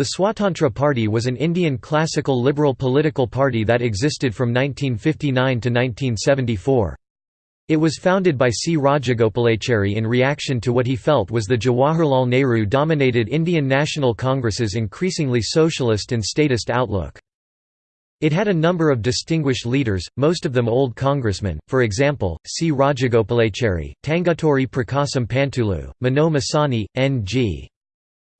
The Swatantra Party was an Indian classical liberal political party that existed from 1959 to 1974. It was founded by C. Rajagopalachari in reaction to what he felt was the Jawaharlal Nehru-dominated Indian National Congress's increasingly socialist and statist outlook. It had a number of distinguished leaders, most of them old congressmen, for example, C. Rajagopalachari, Tanguturi Prakasam Pantulu, Minoo Masani, N.G.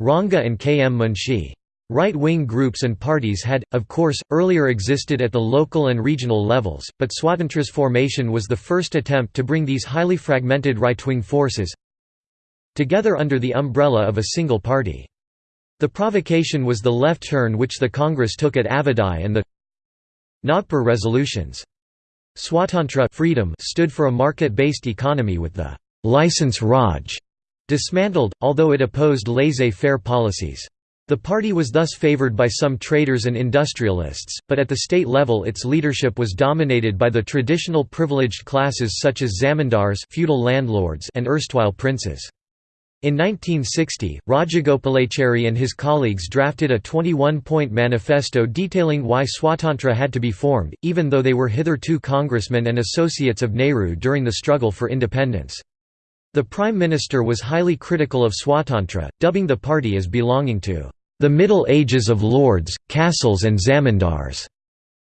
Ranga and K. M. Munshi. Right-wing groups and parties had, of course, earlier existed at the local and regional levels, but Swatantra's formation was the first attempt to bring these highly fragmented right-wing forces together under the umbrella of a single party. The provocation was the left turn which the Congress took at Avadi and the Nagpur resolutions. Swatantra freedom stood for a market-based economy with the «license Raj» dismantled, although it opposed laissez-faire policies. The party was thus favored by some traders and industrialists, but at the state level its leadership was dominated by the traditional privileged classes such as zamindars feudal landlords and erstwhile princes. In 1960, Rajagopalachari and his colleagues drafted a 21-point manifesto detailing why Swatantra had to be formed, even though they were hitherto congressmen and associates of Nehru during the struggle for independence. The Prime Minister was highly critical of Swatantra, dubbing the party as belonging to the Middle Ages of lords, castles and zamindars.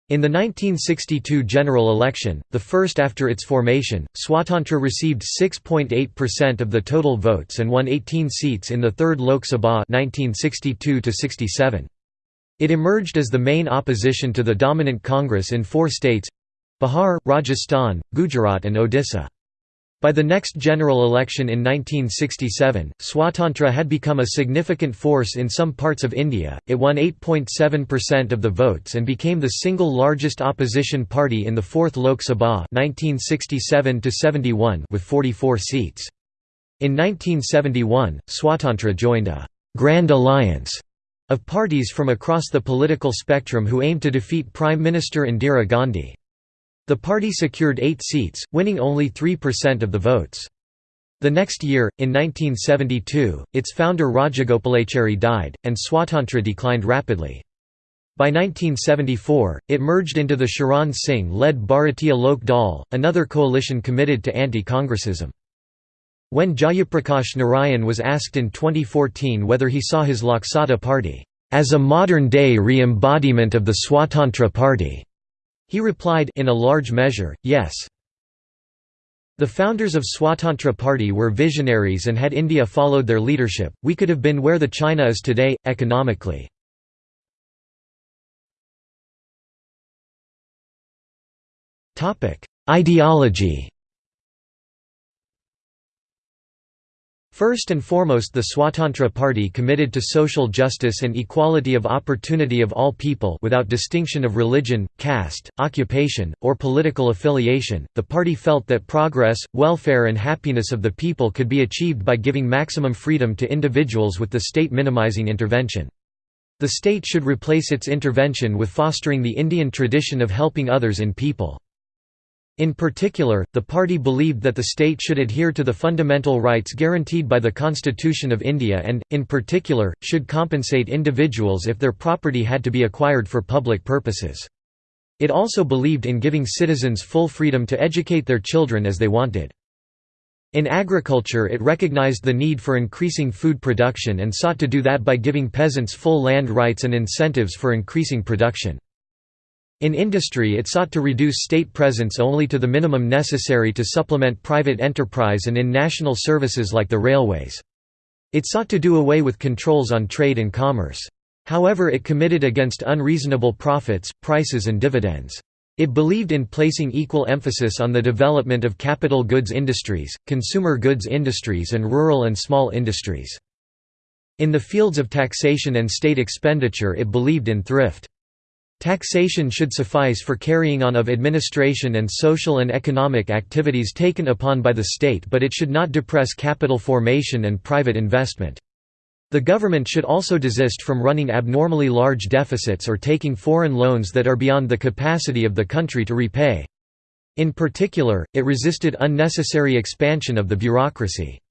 In the 1962 general election, the first after its formation, Swatantra received 6.8% of the total votes and won 18 seats in the 3rd Lok Sabha 1962 -67. It emerged as the main opposition to the dominant Congress in four states—Bihar, Rajasthan, Gujarat and Odisha. By the next general election in 1967, Swatantra had become a significant force in some parts of India, it won 8.7% of the votes and became the single largest opposition party in the 4th Lok Sabha 1967 with 44 seats. In 1971, Swatantra joined a «Grand Alliance» of parties from across the political spectrum who aimed to defeat Prime Minister Indira Gandhi. The party secured eight seats, winning only 3% of the votes. The next year, in 1972, its founder Rajagopalachari died, and Swatantra declined rapidly. By 1974, it merged into the Charan Singh-led Bharatiya Lok Dal, another coalition committed to anti-Congressism. When Jayaprakash Narayan was asked in 2014 whether he saw his Lok Satta party, "...as a modern-day re-embodiment of the Swatantra party," He replied in a large measure, yes. The founders of Swatantra Party were visionaries and had India followed their leadership, we could have been where the China is today, economically. Ideology First and foremost the Swatantra Party committed to social justice and equality of opportunity of all people without distinction of religion, caste, occupation, or political affiliation. The party felt that progress, welfare and happiness of the people could be achieved by giving maximum freedom to individuals with the state minimizing intervention. The state should replace its intervention with fostering the Indian tradition of helping others in people. In particular, the party believed that the state should adhere to the fundamental rights guaranteed by the Constitution of India and, in particular, should compensate individuals if their property had to be acquired for public purposes. It also believed in giving citizens full freedom to educate their children as they wanted. In agriculture it recognized the need for increasing food production and sought to do that by giving peasants full land rights and incentives for increasing production. In industry it sought to reduce state presence only to the minimum necessary to supplement private enterprise and in national services like the railways. It sought to do away with controls on trade and commerce. However it committed against unreasonable profits, prices and dividends. It believed in placing equal emphasis on the development of capital goods industries, consumer goods industries and rural and small industries. In the fields of taxation and state expenditure it believed in thrift. Taxation should suffice for carrying on of administration and social and economic activities taken upon by the state but it should not depress capital formation and private investment. The government should also desist from running abnormally large deficits or taking foreign loans that are beyond the capacity of the country to repay. In particular, it resisted unnecessary expansion of the bureaucracy.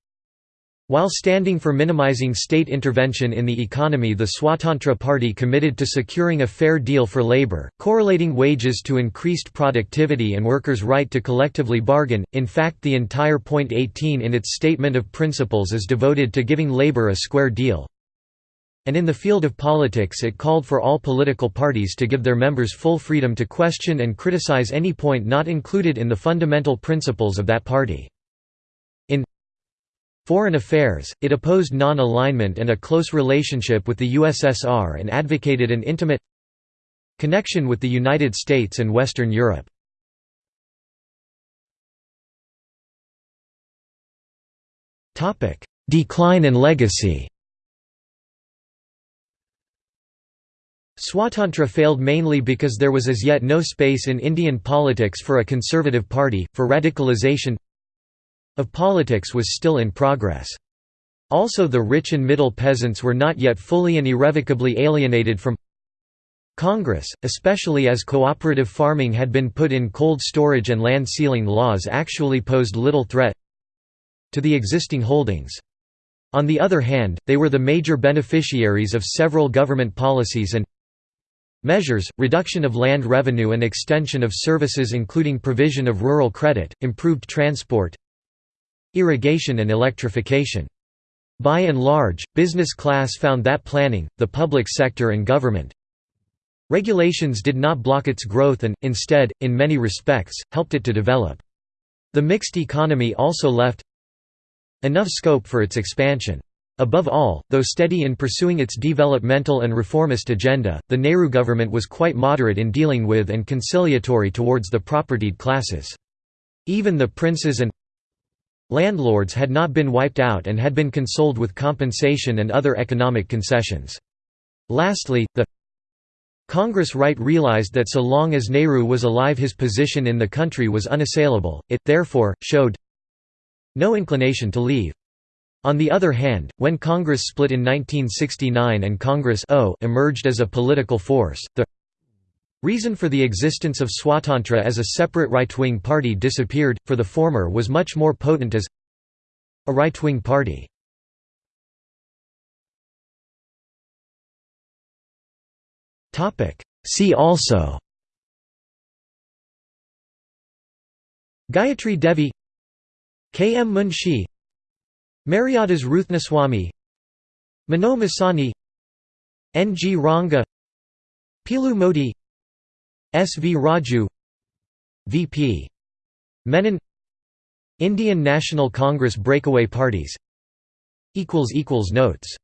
While standing for minimizing state intervention in the economy the Swatantra Party committed to securing a fair deal for labor, correlating wages to increased productivity and workers' right to collectively bargain. In fact the entire point 18 in its statement of principles is devoted to giving labor a square deal. And in the field of politics it called for all political parties to give their members full freedom to question and criticize any point not included in the fundamental principles of that party. Foreign affairs, it opposed non-alignment and a close relationship with the USSR and advocated an intimate connection with the United States and Western Europe. Decline and legacy Swatantra failed mainly because there was as yet no space in Indian politics for a conservative party, for radicalization of politics was still in progress. Also the rich and middle peasants were not yet fully and irrevocably alienated from Congress, especially as cooperative farming had been put in cold storage and land ceiling laws actually posed little threat to the existing holdings. On the other hand, they were the major beneficiaries of several government policies and measures, reduction of land revenue and extension of services including provision of rural credit, improved transport, irrigation and electrification. By and large, business class found that planning, the public sector and government regulations did not block its growth and, instead, in many respects, helped it to develop. The mixed economy also left enough scope for its expansion. Above all, though steady in pursuing its developmental and reformist agenda, the Nehru government was quite moderate in dealing with and conciliatory towards the propertied classes. Even the princes and Landlords had not been wiped out and had been consoled with compensation and other economic concessions. Lastly, the Congress right realized that so long as Nehru was alive his position in the country was unassailable, it, therefore, showed no inclination to leave. On the other hand, when Congress split in 1969 and Congress o emerged as a political force, the Reason for the existence of Swatantra as a separate right-wing party disappeared, for the former was much more potent as a right-wing party. See also Gayatri Devi K. M. Munshi Mariadas Ruthnaswamy Minoo Masani N. G. Ranga Piloo Mody S. V. Raju VP. Menon Indian National Congress breakaway parties Notes